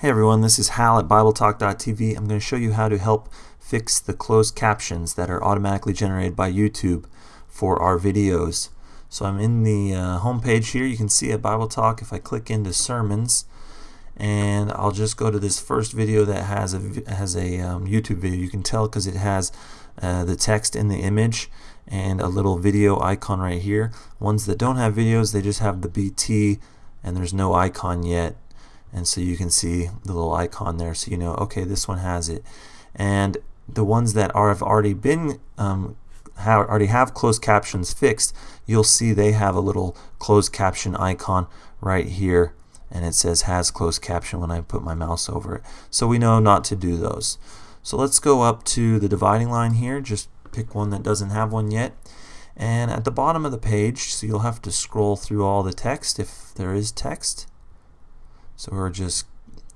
Hey everyone, this is Hal at BibleTalk.tv. I'm going to show you how to help fix the closed captions that are automatically generated by YouTube for our videos. So I'm in the uh, home page here. You can see at Bible Talk if I click into sermons and I'll just go to this first video that has a has a um, YouTube video. You can tell because it has uh, the text in the image and a little video icon right here. Ones that don't have videos, they just have the BT and there's no icon yet and so you can see the little icon there so you know okay this one has it. And the ones that are have already been um, have, already have closed captions fixed you'll see they have a little closed caption icon right here. And it says has closed caption when I put my mouse over it. So we know not to do those. So let's go up to the dividing line here. Just pick one that doesn't have one yet. And at the bottom of the page so you'll have to scroll through all the text if there is text so we're just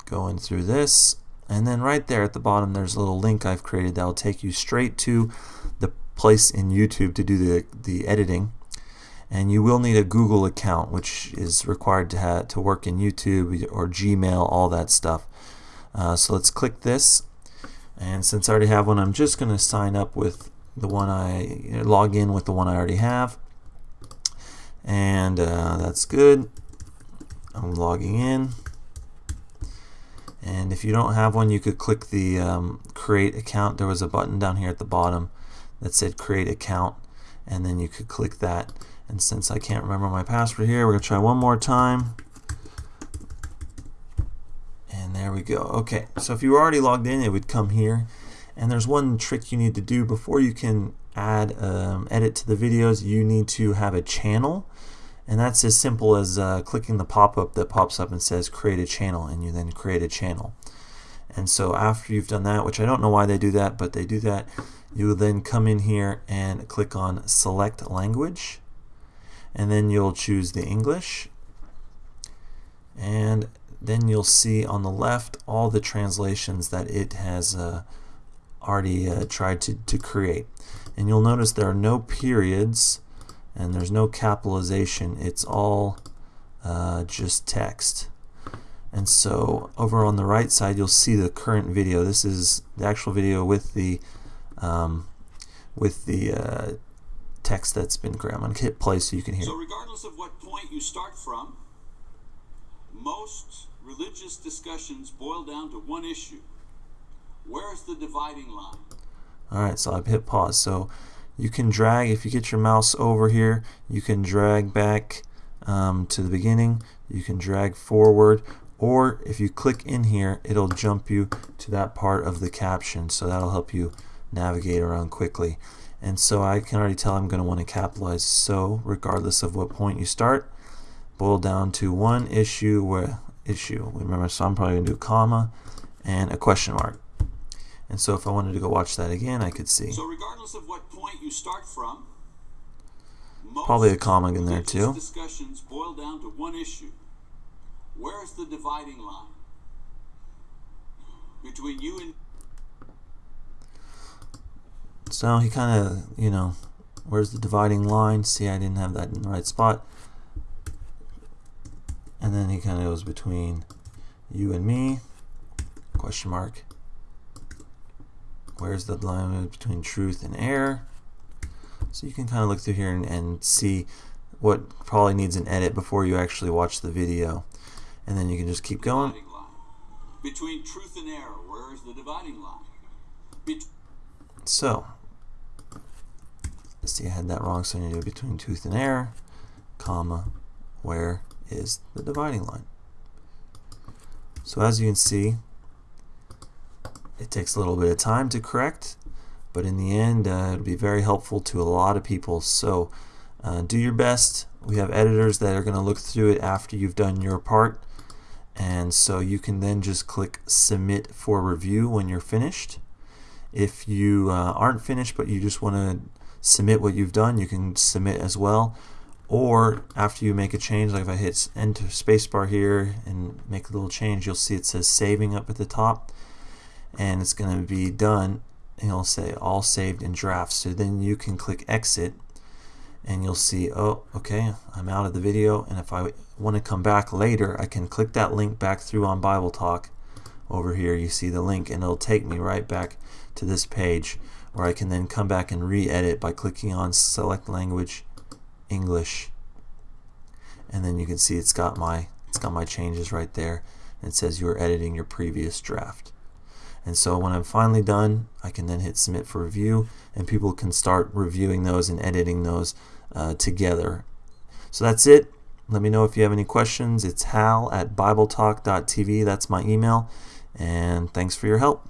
going through this. And then right there at the bottom, there's a little link I've created that will take you straight to the place in YouTube to do the, the editing. And you will need a Google account, which is required to, have, to work in YouTube or Gmail, all that stuff. Uh, so let's click this. And since I already have one, I'm just going to sign up with the one I log in with the one I already have. And uh, that's good. I'm logging in and if you don't have one you could click the um, create account. There was a button down here at the bottom that said create account and then you could click that. And since I can't remember my password here we're gonna try one more time. And there we go. Okay so if you were already logged in it would come here. And there's one trick you need to do before you can add um, edit to the videos. You need to have a channel and that's as simple as uh, clicking the pop-up that pops up and says create a channel and you then create a channel. And so after you've done that, which I don't know why they do that, but they do that, you will then come in here and click on select language and then you'll choose the English and then you'll see on the left all the translations that it has uh, already uh, tried to, to create. And you'll notice there are no periods and there's no capitalization. It's all uh, just text. And so over on the right side you'll see the current video. This is the actual video with the um, with the uh, text that's been created. I'm going to hit play so you can hear. So regardless of what point you start from most religious discussions boil down to one issue. Where's the dividing line? Alright so I've hit pause. So you can drag if you get your mouse over here you can drag back um, to the beginning. You can drag forward or if you click in here it'll jump you to that part of the caption. So that'll help you navigate around quickly. And so I can already tell I'm going to want to capitalize. So regardless of what point you start boil down to one issue where issue. Remember so I'm probably going to do comma and a question mark and so if I wanted to go watch that again, I could see. So regardless of what point you start from, probably a comma in there too. Discussions boil down to one issue. Where's the dividing line between you and so he kind of, you know, where's the dividing line? See, I didn't have that in the right spot. And then he kind of goes between you and me, question mark. Where's the line between truth and error? So you can kind of look through here and, and see what probably needs an edit before you actually watch the video. And then you can just keep going. Between truth and error, where is the dividing line? Bet so, let's see, I had that wrong, so I need to do between truth and error, comma, where is the dividing line? So as you can see, it takes a little bit of time to correct, but in the end, uh, it'll be very helpful to a lot of people. So uh, do your best. We have editors that are going to look through it after you've done your part. And so you can then just click submit for review when you're finished. If you uh, aren't finished but you just want to submit what you've done, you can submit as well. Or after you make a change, like if I hit enter spacebar here and make a little change, you'll see it says saving up at the top and it's going to be done and it'll say all saved in drafts so then you can click exit and you'll see oh okay I'm out of the video and if I want to come back later I can click that link back through on Bible Talk over here. You see the link and it'll take me right back to this page where I can then come back and re-edit by clicking on select language English. And then you can see it's got my it's got my changes right there. It says you're editing your previous draft and so when I'm finally done I can then hit submit for review and people can start reviewing those and editing those uh, together. So that's it. Let me know if you have any questions. It's hal at bibletalk.tv that's my email. And thanks for your help